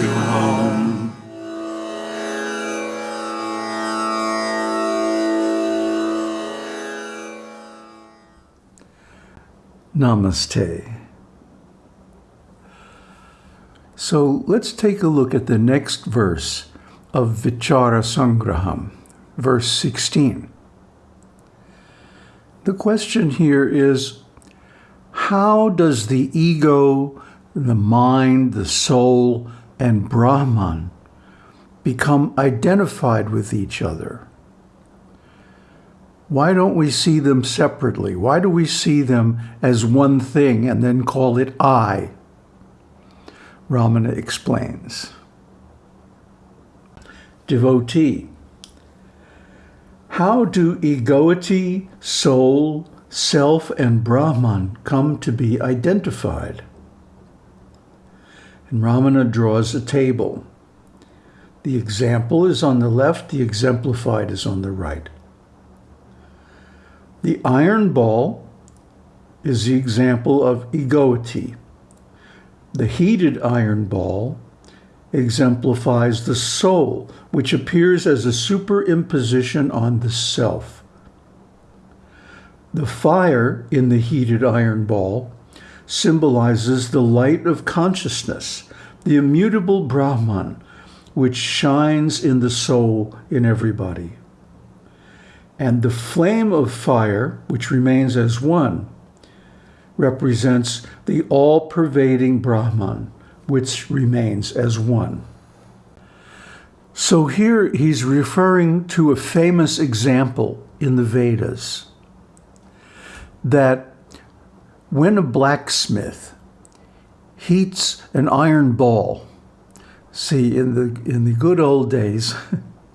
to home. Namaste. So let's take a look at the next verse of Vichara Sangraham, verse 16. The question here is, how does the ego, the mind, the soul, and Brahman become identified with each other? Why don't we see them separately? Why do we see them as one thing and then call it I? Ramana explains. Devotee, how do egoity, soul, self, and Brahman come to be identified? And Ramana draws a table. The example is on the left, the exemplified is on the right. The iron ball is the example of egoity. The heated iron ball exemplifies the soul, which appears as a superimposition on the self. The fire in the heated iron ball symbolizes the light of consciousness, the immutable Brahman, which shines in the soul in everybody and the flame of fire, which remains as one, represents the all-pervading Brahman, which remains as one. So here he's referring to a famous example in the Vedas that when a blacksmith heats an iron ball, see, in the, in the good old days,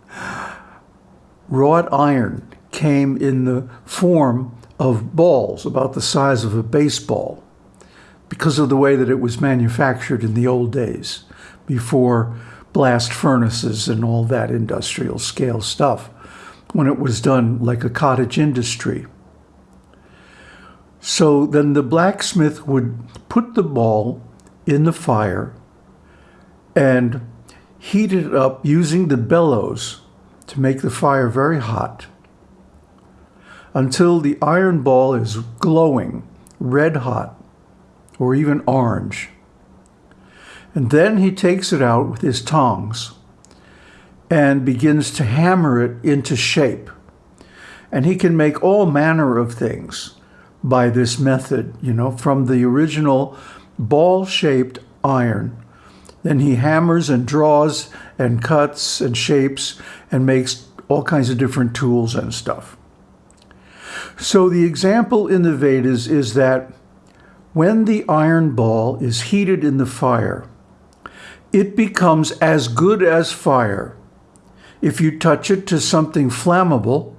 wrought iron came in the form of balls about the size of a baseball because of the way that it was manufactured in the old days before blast furnaces and all that industrial scale stuff when it was done like a cottage industry. So then the blacksmith would put the ball in the fire and heat it up using the bellows to make the fire very hot until the iron ball is glowing, red hot, or even orange. And then he takes it out with his tongs and begins to hammer it into shape. And he can make all manner of things by this method, you know, from the original ball-shaped iron. Then he hammers and draws and cuts and shapes and makes all kinds of different tools and stuff. So the example in the Vedas is that when the iron ball is heated in the fire, it becomes as good as fire. If you touch it to something flammable,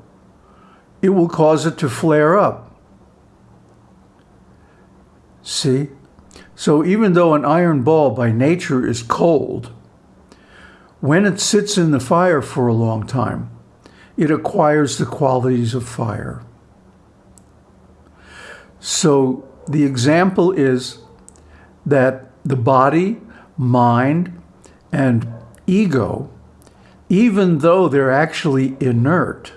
it will cause it to flare up. See? So even though an iron ball by nature is cold, when it sits in the fire for a long time, it acquires the qualities of fire. So the example is that the body, mind, and ego, even though they're actually inert,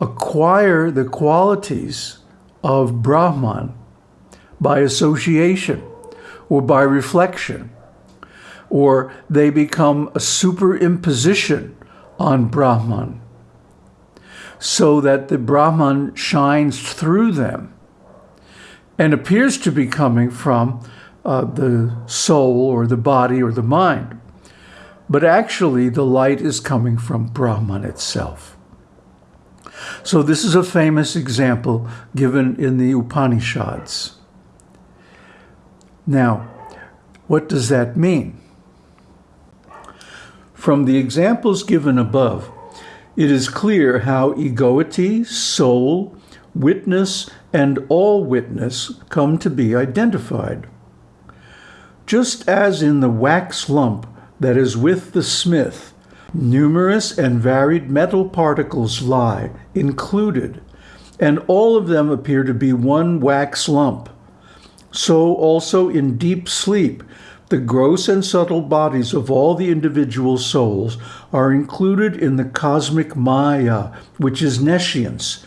acquire the qualities of Brahman by association or by reflection, or they become a superimposition on Brahman so that the Brahman shines through them and appears to be coming from uh, the soul or the body or the mind. But actually, the light is coming from Brahman itself. So this is a famous example given in the Upanishads. Now, what does that mean? From the examples given above, it is clear how egoity, soul, witness, and all witness come to be identified. Just as in the wax lump that is with the smith, numerous and varied metal particles lie included, and all of them appear to be one wax lump. So also in deep sleep, the gross and subtle bodies of all the individual souls are included in the cosmic Maya, which is nescience,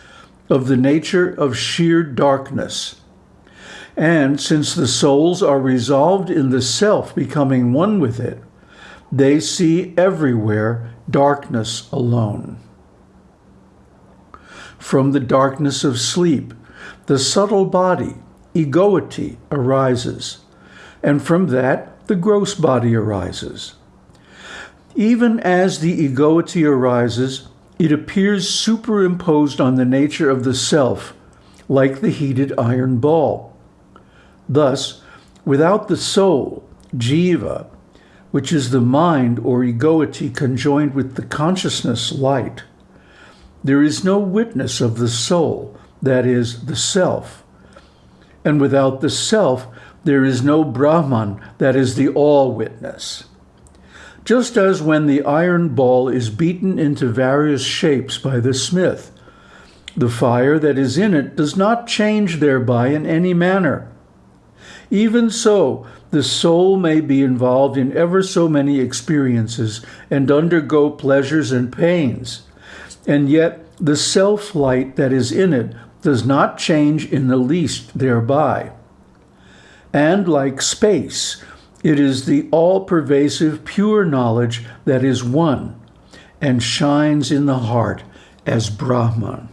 of the nature of sheer darkness. And since the souls are resolved in the self becoming one with it, they see everywhere darkness alone. From the darkness of sleep, the subtle body, egoity, arises, and from that the gross body arises. Even as the egoity arises, it appears superimposed on the nature of the self, like the heated iron ball. Thus, without the soul, jiva, which is the mind or egoity conjoined with the consciousness light, there is no witness of the soul, that is, the self. And without the self, there is no Brahman, that is the all witness. Just as when the iron ball is beaten into various shapes by the smith, the fire that is in it does not change thereby in any manner. Even so, the soul may be involved in ever so many experiences and undergo pleasures and pains, and yet the self-light that is in it does not change in the least thereby. And like space, it is the all-pervasive pure knowledge that is one and shines in the heart as Brahman.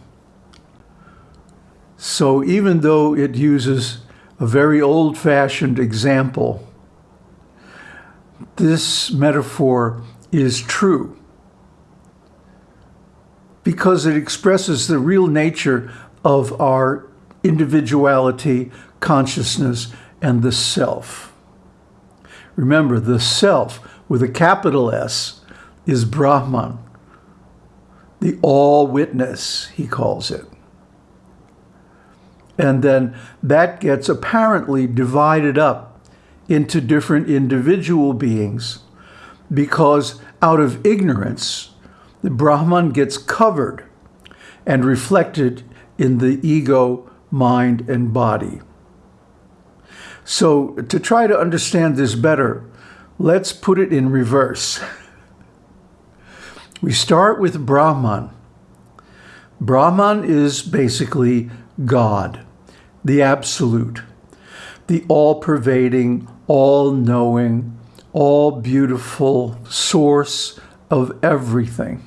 So even though it uses a very old-fashioned example, this metaphor is true because it expresses the real nature of our individuality, consciousness, and the self. Remember, the self with a capital S is Brahman, the all witness, he calls it. And then that gets apparently divided up into different individual beings because out of ignorance, the Brahman gets covered and reflected in the ego, mind, and body. So to try to understand this better, let's put it in reverse. We start with Brahman. Brahman is basically God, the absolute, the all-pervading, all-knowing, all-beautiful source of everything.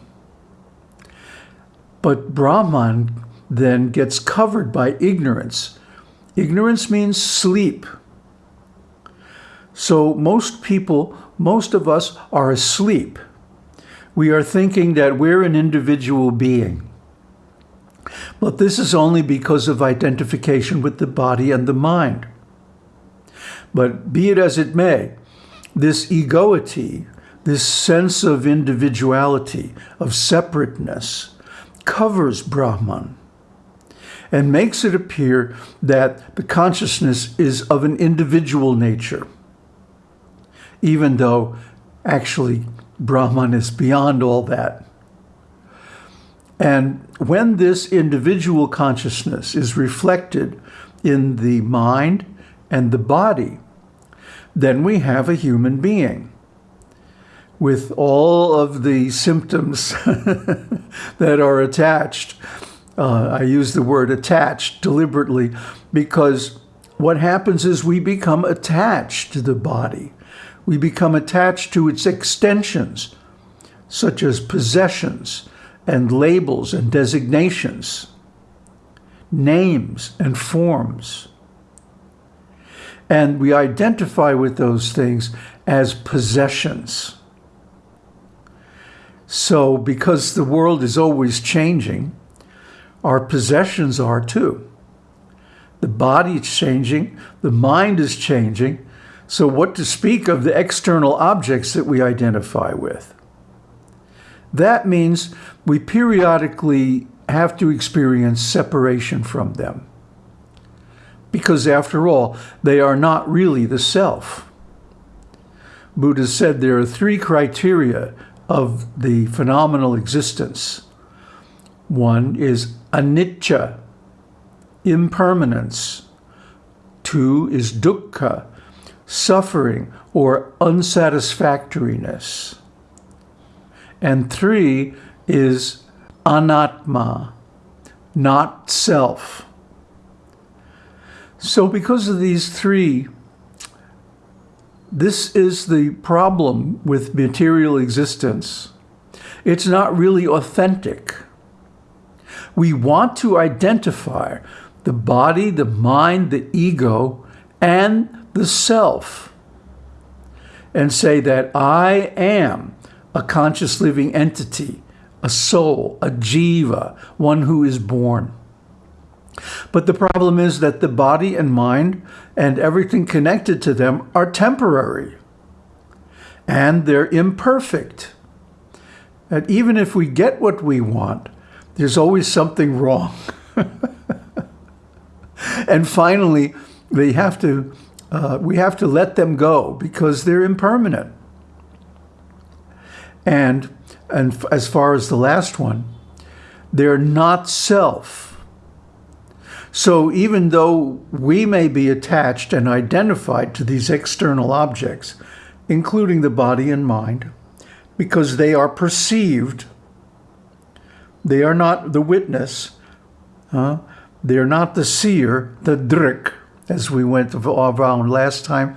But Brahman then gets covered by ignorance. Ignorance means sleep. So most people, most of us are asleep. We are thinking that we're an individual being. But this is only because of identification with the body and the mind. But be it as it may, this egoity, this sense of individuality, of separateness, covers Brahman and makes it appear that the consciousness is of an individual nature, even though actually Brahman is beyond all that. And when this individual consciousness is reflected in the mind and the body, then we have a human being with all of the symptoms that are attached. Uh, I use the word attached deliberately because what happens is we become attached to the body. We become attached to its extensions, such as possessions, and labels and designations, names and forms. And we identify with those things as possessions. So because the world is always changing, our possessions are too. The body is changing, the mind is changing, so what to speak of the external objects that we identify with? That means we periodically have to experience separation from them. Because after all, they are not really the self. Buddha said there are three criteria of the phenomenal existence. One is anicca, impermanence. Two is dukkha, suffering, or unsatisfactoriness. And three is anatma, not self. So because of these three, this is the problem with material existence. It's not really authentic. We want to identify the body, the mind, the ego, and the self and say that I am a conscious living entity, a soul, a jiva, one who is born. But the problem is that the body and mind and everything connected to them are temporary and they're imperfect. And even if we get what we want, there's always something wrong. and finally, they have to, uh, we have to let them go because they're impermanent. And, and as far as the last one, they're not self. So even though we may be attached and identified to these external objects, including the body and mind, because they are perceived, they are not the witness, they are not the seer, the drik, as we went around last time.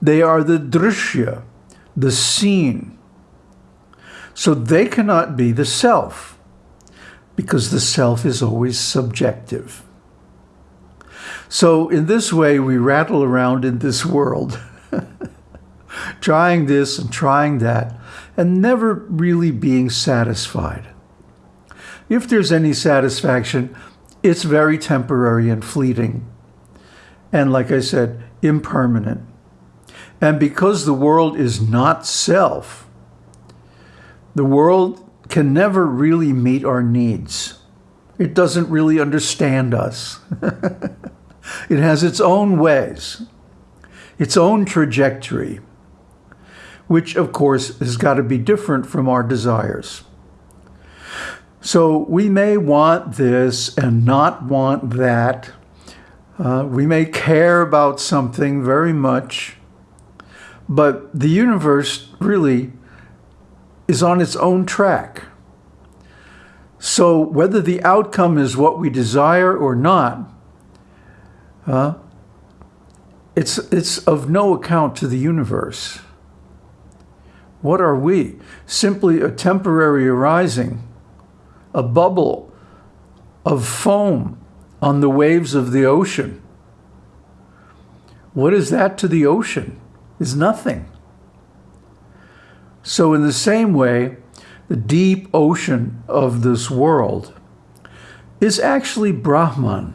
They are the drishya, the seen. So they cannot be the self, because the self is always subjective. So in this way, we rattle around in this world, trying this and trying that, and never really being satisfied. If there's any satisfaction, it's very temporary and fleeting. And like I said, impermanent. And because the world is not self, the world can never really meet our needs. It doesn't really understand us. it has its own ways, its own trajectory, which of course has got to be different from our desires. So we may want this and not want that. Uh, we may care about something very much, but the universe really is on its own track. So whether the outcome is what we desire or not, uh, it's, it's of no account to the universe. What are we? Simply a temporary arising, a bubble of foam on the waves of the ocean. What is that to the ocean? Is nothing. So in the same way, the deep ocean of this world is actually Brahman.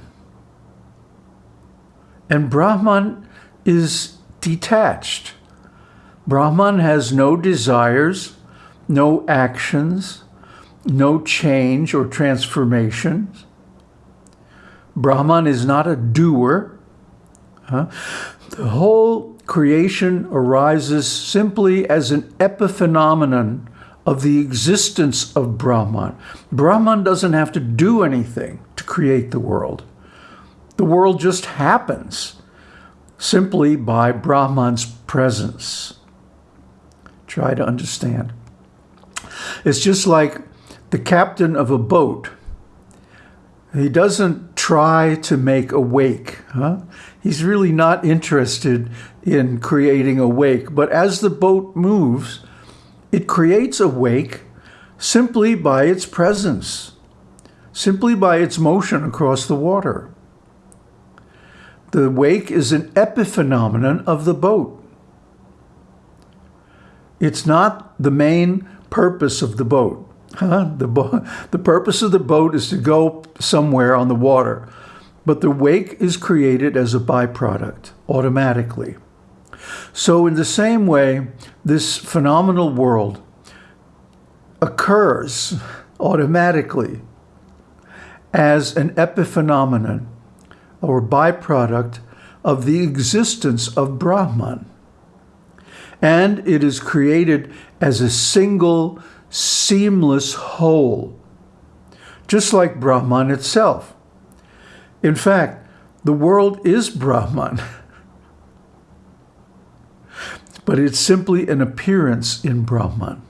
And Brahman is detached. Brahman has no desires, no actions, no change or transformation. Brahman is not a doer. Huh? The whole creation arises simply as an epiphenomenon of the existence of Brahman. Brahman doesn't have to do anything to create the world. The world just happens simply by Brahman's presence. Try to understand. It's just like the captain of a boat. He doesn't try to make a wake. Huh? He's really not interested in creating a wake. But as the boat moves, it creates a wake simply by its presence, simply by its motion across the water. The wake is an epiphenomenon of the boat. It's not the main purpose of the boat. Huh? The, the purpose of the boat is to go somewhere on the water, but the wake is created as a byproduct automatically. So in the same way, this phenomenal world occurs automatically as an epiphenomenon or byproduct of the existence of Brahman. And it is created as a single, seamless whole, just like Brahman itself. In fact, the world is Brahman. but it's simply an appearance in Brahman.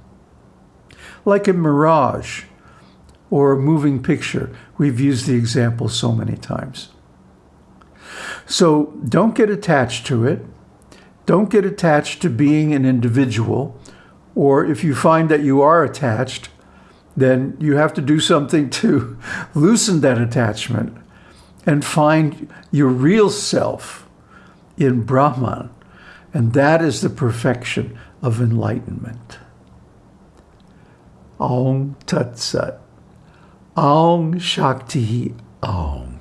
Like a mirage or a moving picture. We've used the example so many times. So don't get attached to it. Don't get attached to being an individual. Or if you find that you are attached, then you have to do something to loosen that attachment and find your real self in Brahman. And that is the perfection of enlightenment. Aum Tat Sat. Aum Shakti Aum.